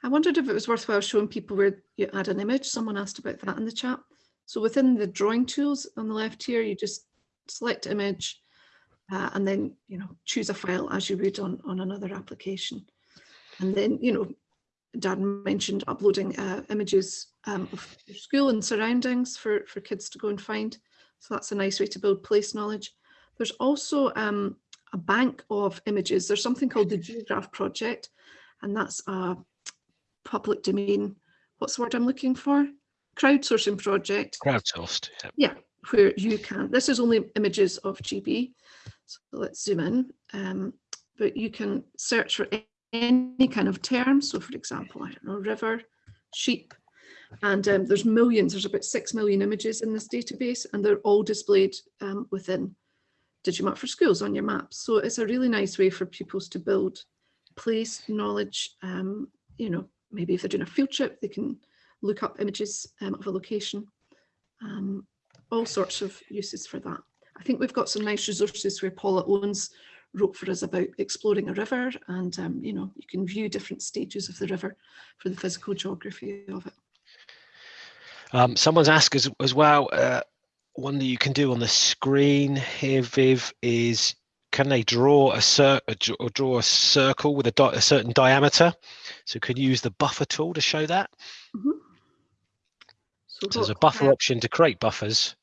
I wondered if it was worthwhile showing people where you add an image. Someone asked about that in the chat. So within the drawing tools on the left here, you just select image uh, and then, you know, choose a file as you would on, on another application. And then, you know, Darren mentioned uploading uh, images um, of your school and surroundings for, for kids to go and find. So that's a nice way to build place knowledge. There's also um, a bank of images. There's something called the Geograph project, and that's a public domain. What's the word I'm looking for? Crowdsourcing project. Crowdsourced. Yeah. Yeah, where you can, this is only images of GB. So let's zoom in. Um, but you can search for any kind of term. So for example, I don't know, river, sheep, and um, there's millions, there's about 6 million images in this database and they're all displayed um, within Digimap for Schools on your maps. So it's a really nice way for pupils to build place knowledge. Um, you know, maybe if they're doing a field trip, they can look up images um, of a location. Um, all sorts of uses for that. I think we've got some nice resources where Paula Owens wrote for us about exploring a river and um, you know you can view different stages of the river for the physical geography of it. Um, someone's asked as, as well, uh, one that you can do on the screen here, Viv, is can they draw a, cir or draw a circle with a, a, certain diameter? So can you use the buffer tool to show that? Mm -hmm. So, so there's a buffer option to create buffers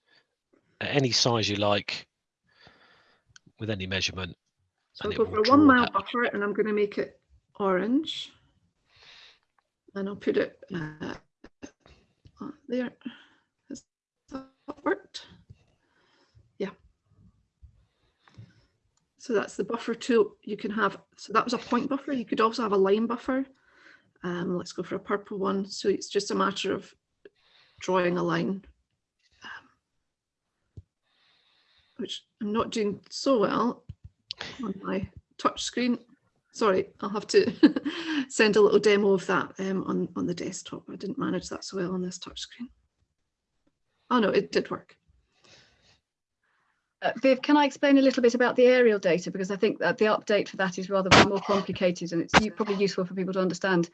at any size you like with any measurement. So I'll go for a one mile buffer and I'm going to make it orange. And I'll put it uh, there. Has that worked? Yeah. So that's the buffer tool. You can have, so that was a point buffer. You could also have a line buffer. Um, let's go for a purple one. So it's just a matter of drawing a line, um, which I'm not doing so well on my touch screen. Sorry, I'll have to [laughs] send a little demo of that um, on, on the desktop. I didn't manage that so well on this touch screen. Oh no, it did work. Uh, Viv, can I explain a little bit about the aerial data? Because I think that the update for that is rather more complicated and it's probably useful for people to understand.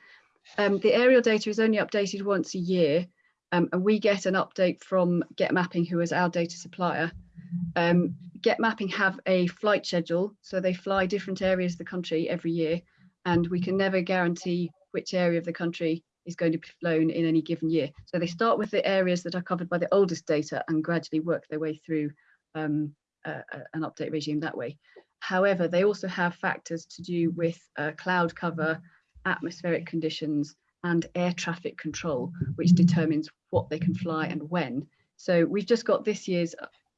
Um, the aerial data is only updated once a year um, and we get an update from Getmapping, who is our data supplier. Um, Getmapping have a flight schedule, so they fly different areas of the country every year, and we can never guarantee which area of the country is going to be flown in any given year. So they start with the areas that are covered by the oldest data and gradually work their way through um, an update regime that way. However, they also have factors to do with uh, cloud cover, atmospheric conditions, and air traffic control, which determines what they can fly and when. So we've just got this year's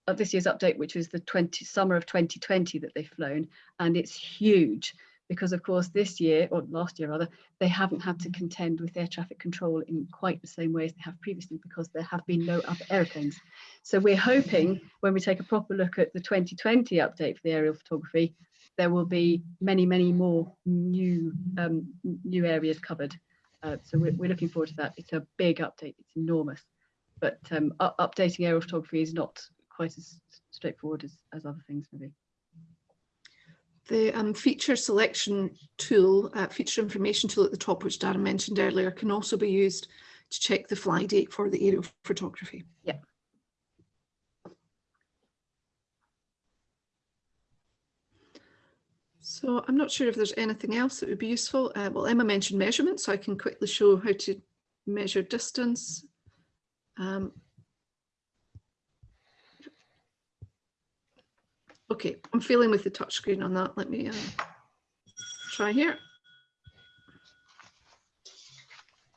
uh, this year's update, which was the 20 summer of 2020 that they've flown, and it's huge because of course this year or last year rather they haven't had to contend with air traffic control in quite the same way as they have previously because there have been no other airplanes so we're hoping when we take a proper look at the 2020 update for the aerial photography there will be many many more new um, new areas covered uh, so we're, we're looking forward to that it's a big update it's enormous but um, updating aerial photography is not quite as straightforward as, as other things maybe. The um, feature selection tool, uh, feature information tool at the top, which Darren mentioned earlier, can also be used to check the fly date for the aerial photography. Yeah. So I'm not sure if there's anything else that would be useful. Uh, well, Emma mentioned measurements, so I can quickly show how to measure distance. Um, Okay, I'm feeling with the touchscreen on that. Let me uh, try here.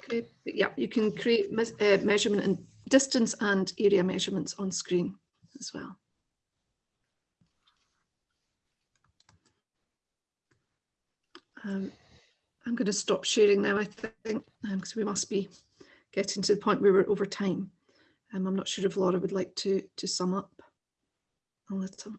Okay, yeah, you can create uh, measurement and distance and area measurements on screen as well. Um, I'm going to stop sharing now, I think, because um, we must be getting to the point where we're over time. Um, I'm not sure if Laura would like to to sum up a little.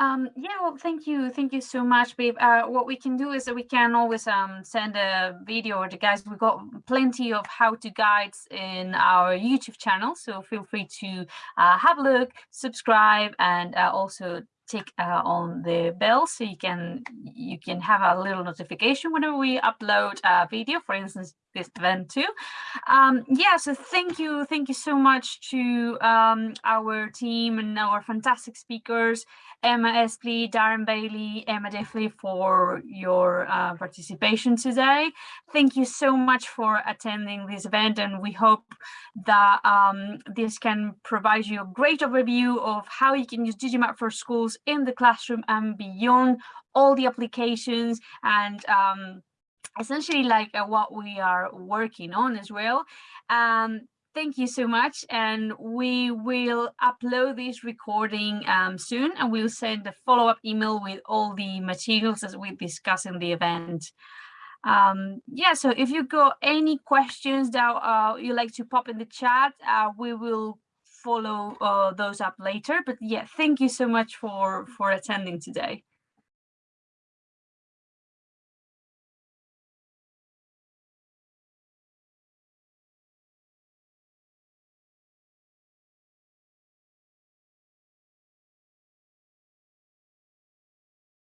Um, yeah, well, thank you. Thank you so much, babe. Uh, what we can do is that we can always um, send a video or the guys. We've got plenty of how-to guides in our YouTube channel. So feel free to uh, have a look, subscribe, and uh, also tick uh, on the bell so you can you can have a little notification whenever we upload a video. For instance this event too um yeah so thank you thank you so much to um our team and our fantastic speakers Emma Espley, Darren Bailey, Emma Diffley for your uh, participation today. Thank you so much for attending this event and we hope that um, this can provide you a great overview of how you can use Digimap for schools in the classroom and beyond all the applications and um, essentially like uh, what we are working on as well. Um, thank you so much and we will upload this recording um, soon and we'll send a follow-up email with all the materials as we discuss in the event. Um, yeah, so if you got any questions that uh, you like to pop in the chat, uh, we will follow uh, those up later. But yeah, thank you so much for, for attending today.